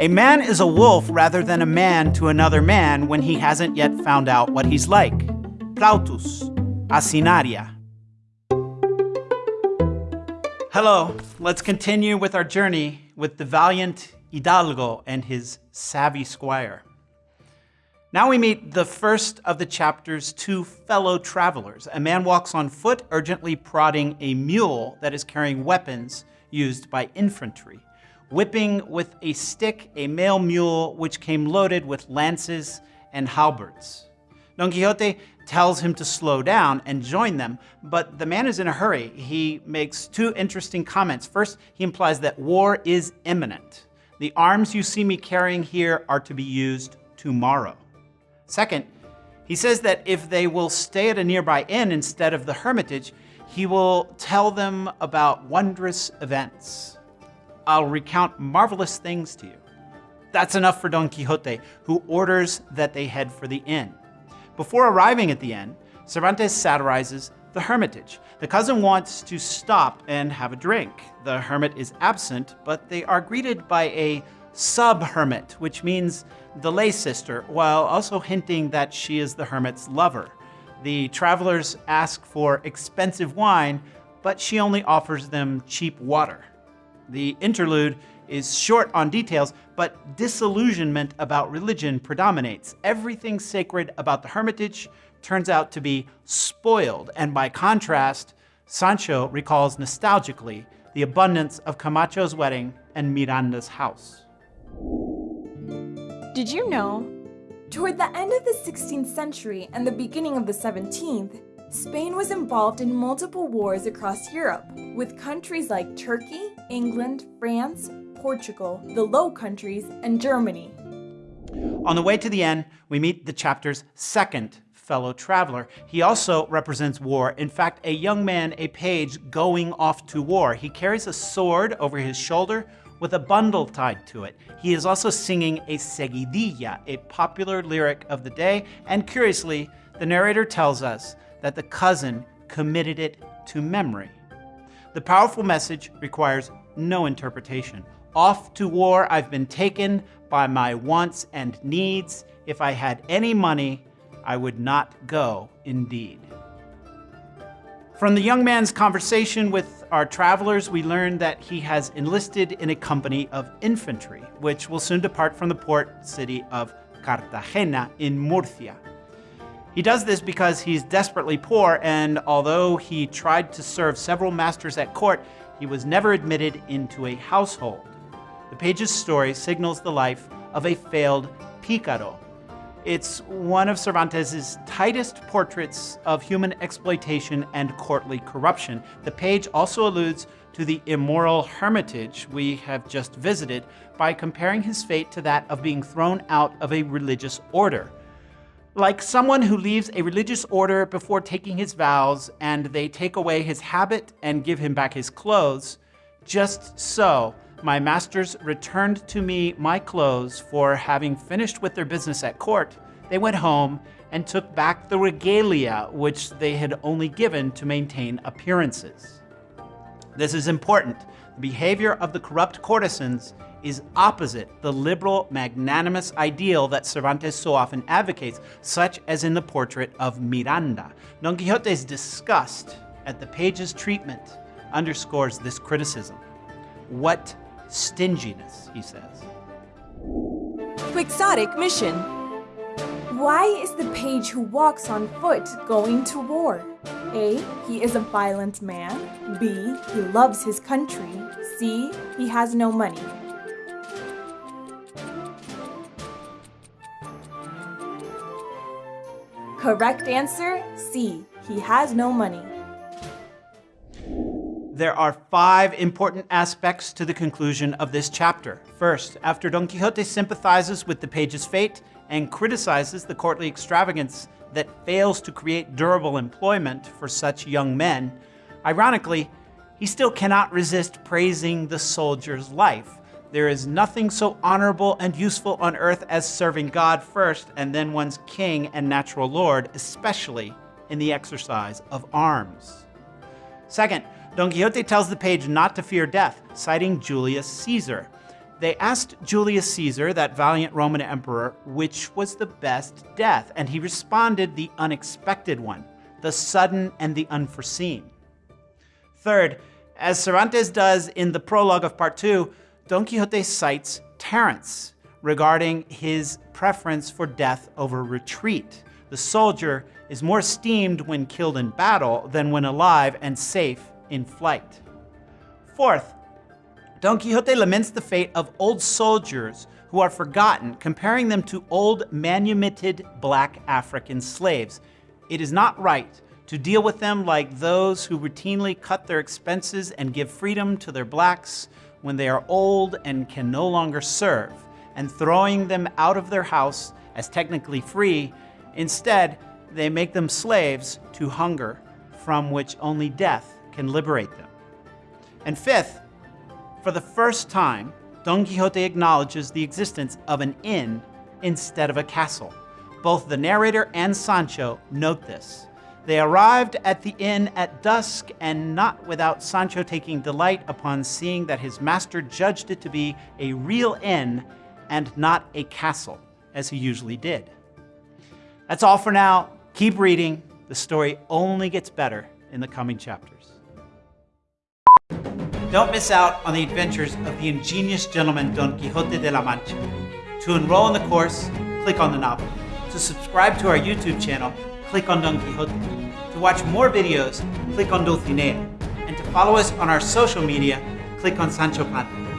A man is a wolf rather than a man to another man when he hasn't yet found out what he's like. Plautus, Asinaria. Hello, let's continue with our journey with the valiant Hidalgo and his savvy squire. Now we meet the first of the chapter's two fellow travelers. A man walks on foot, urgently prodding a mule that is carrying weapons used by infantry, whipping with a stick a male mule which came loaded with lances and halberds. Don Quixote tells him to slow down and join them, but the man is in a hurry. He makes two interesting comments. First, he implies that war is imminent. The arms you see me carrying here are to be used tomorrow. Second, he says that if they will stay at a nearby inn instead of the hermitage, he will tell them about wondrous events. I'll recount marvelous things to you. That's enough for Don Quixote, who orders that they head for the inn. Before arriving at the inn, Cervantes satirizes the hermitage. The cousin wants to stop and have a drink. The hermit is absent, but they are greeted by a sub-hermit, which means the lay sister, while also hinting that she is the hermit's lover. The travelers ask for expensive wine, but she only offers them cheap water. The interlude is short on details, but disillusionment about religion predominates. Everything sacred about the hermitage turns out to be spoiled, and by contrast, Sancho recalls nostalgically the abundance of Camacho's wedding and Miranda's house. Did you know? Toward the end of the 16th century and the beginning of the 17th, Spain was involved in multiple wars across Europe, with countries like Turkey, England, France, Portugal, the Low Countries, and Germany. On the way to the end, we meet the chapter's second fellow traveler. He also represents war. In fact, a young man, a page, going off to war. He carries a sword over his shoulder with a bundle tied to it. He is also singing a seguidilla, a popular lyric of the day, and curiously, the narrator tells us that the cousin committed it to memory. The powerful message requires no interpretation. Off to war I've been taken by my wants and needs. If I had any money, I would not go indeed. From the young man's conversation with our travelers, we learned that he has enlisted in a company of infantry, which will soon depart from the port city of Cartagena in Murcia. He does this because he's desperately poor, and although he tried to serve several masters at court, he was never admitted into a household. The page's story signals the life of a failed picaro, it's one of Cervantes' tightest portraits of human exploitation and courtly corruption. The page also alludes to the immoral hermitage we have just visited by comparing his fate to that of being thrown out of a religious order. Like someone who leaves a religious order before taking his vows and they take away his habit and give him back his clothes, just so my masters returned to me my clothes for having finished with their business at court. They went home and took back the regalia which they had only given to maintain appearances. This is important. The behavior of the corrupt courtesans is opposite the liberal, magnanimous ideal that Cervantes so often advocates, such as in the portrait of Miranda. Don Quixote's disgust at the page's treatment underscores this criticism. What Stinginess, he says. Quixotic mission. Why is the page who walks on foot going to war? A. He is a violent man. B. He loves his country. C. He has no money. Correct answer, C. He has no money there are five important aspects to the conclusion of this chapter. First, after Don Quixote sympathizes with the page's fate and criticizes the courtly extravagance that fails to create durable employment for such young men, ironically, he still cannot resist praising the soldier's life. There is nothing so honorable and useful on earth as serving God first and then one's king and natural lord, especially in the exercise of arms. Second, Don Quixote tells the page not to fear death, citing Julius Caesar. They asked Julius Caesar, that valiant Roman emperor, which was the best death, and he responded the unexpected one, the sudden and the unforeseen. Third, as Cervantes does in the prologue of part two, Don Quixote cites Terence regarding his preference for death over retreat. The soldier is more esteemed when killed in battle than when alive and safe in flight. Fourth, Don Quixote laments the fate of old soldiers who are forgotten, comparing them to old manumitted black African slaves. It is not right to deal with them like those who routinely cut their expenses and give freedom to their blacks when they are old and can no longer serve, and throwing them out of their house as technically free. Instead, they make them slaves to hunger, from which only death can liberate them. And fifth, for the first time, Don Quixote acknowledges the existence of an inn instead of a castle. Both the narrator and Sancho note this. They arrived at the inn at dusk, and not without Sancho taking delight upon seeing that his master judged it to be a real inn and not a castle, as he usually did. That's all for now. Keep reading. The story only gets better in the coming chapters. Don't miss out on the adventures of the ingenious gentleman Don Quixote de la Mancha. To enroll in the course, click on the novel. To subscribe to our YouTube channel, click on Don Quixote. To watch more videos, click on Dulcinea. And to follow us on our social media, click on Sancho Panza.